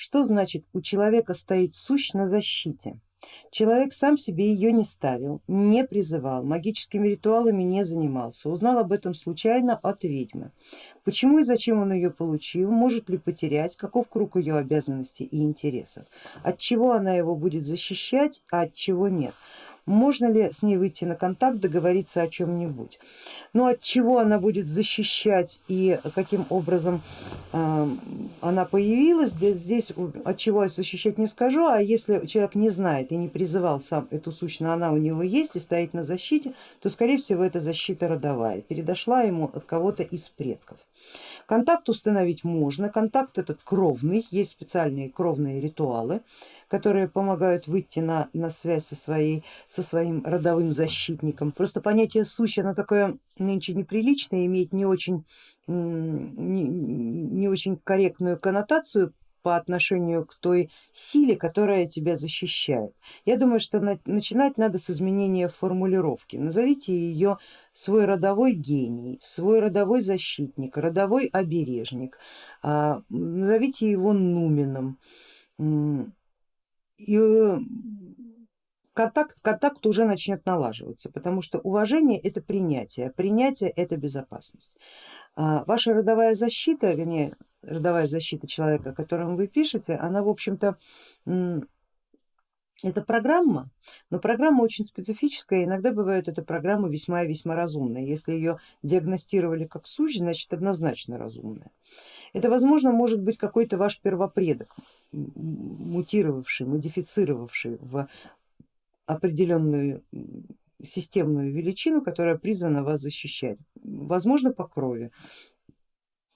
Что значит у человека стоит сущ на защите? Человек сам себе ее не ставил, не призывал, магическими ритуалами не занимался, узнал об этом случайно от ведьмы. Почему и зачем он ее получил, может ли потерять, каков круг ее обязанностей и интересов, от чего она его будет защищать, а от чего нет можно ли с ней выйти на контакт, договориться о чем-нибудь. Ну от чего она будет защищать и каким образом э, она появилась, здесь от чего защищать не скажу, а если человек не знает и не призывал сам эту сущность, она у него есть и стоит на защите, то скорее всего это защита родовая, передошла ему от кого-то из предков. Контакт установить можно, контакт этот кровный, есть специальные кровные ритуалы, которые помогают выйти на, на связь со, своей, со своим родовым защитником. Просто понятие сущ, оно такое нынче неприличное, имеет не очень, не, не очень корректную коннотацию по отношению к той силе, которая тебя защищает. Я думаю, что начинать надо с изменения формулировки. Назовите ее свой родовой гений, свой родовой защитник, родовой обережник, а, назовите его нуменом и контакт, контакт уже начнет налаживаться, потому что уважение это принятие, принятие это безопасность. А ваша родовая защита, вернее родовая защита человека, о котором вы пишете, она в общем-то это программа, но программа очень специфическая, иногда бывает эта программа весьма и весьма разумная. Если ее диагностировали как сущ, значит однозначно разумная. Это возможно может быть какой-то ваш первопредок, мутировавший, модифицировавший в определенную системную величину, которая призвана вас защищать, возможно по крови.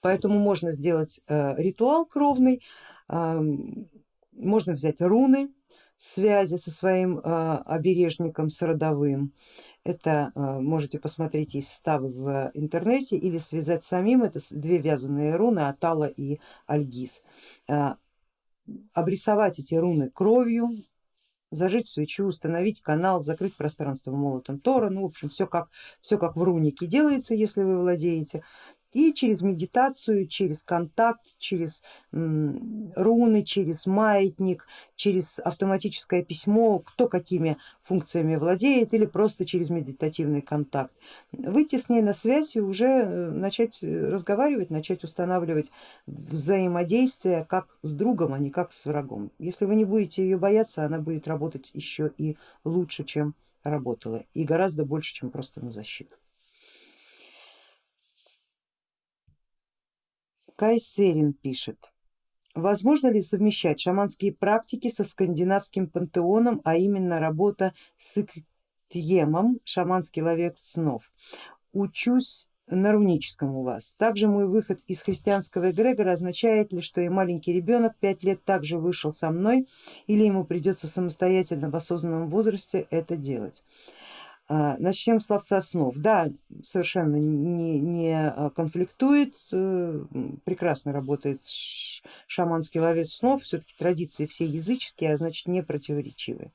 Поэтому можно сделать э, ритуал кровный, можно взять руны связи со своим э, обережником, с родовым. Это э, можете посмотреть, есть ставы в интернете или связать самим, это две вязаные руны Атала и Альгиз обрисовать эти руны кровью, зажечь свечу, установить канал, закрыть пространство молотом Тора, ну в общем все как, все как в рунике делается, если вы владеете, и через медитацию, через контакт, через руны, через маятник, через автоматическое письмо, кто какими функциями владеет или просто через медитативный контакт. Выйти с ней на связь и уже э, начать разговаривать, начать устанавливать взаимодействие как с другом, а не как с врагом. Если вы не будете ее бояться, она будет работать еще и лучше, чем работала и гораздо больше, чем просто на защиту. Кайсерин пишет, возможно ли совмещать шаманские практики со скандинавским пантеоном, а именно работа с Иктьемом, шаманский ловец снов. Учусь на руническом у вас. Также мой выход из христианского эгрегора означает ли, что и маленький ребенок пять лет также вышел со мной или ему придется самостоятельно в осознанном возрасте это делать. А, начнем с ловца снов. Да, совершенно не, не а, конфликтует, э, прекрасно работает шаманский ловец снов, все-таки традиции все языческие, а значит не противоречивые.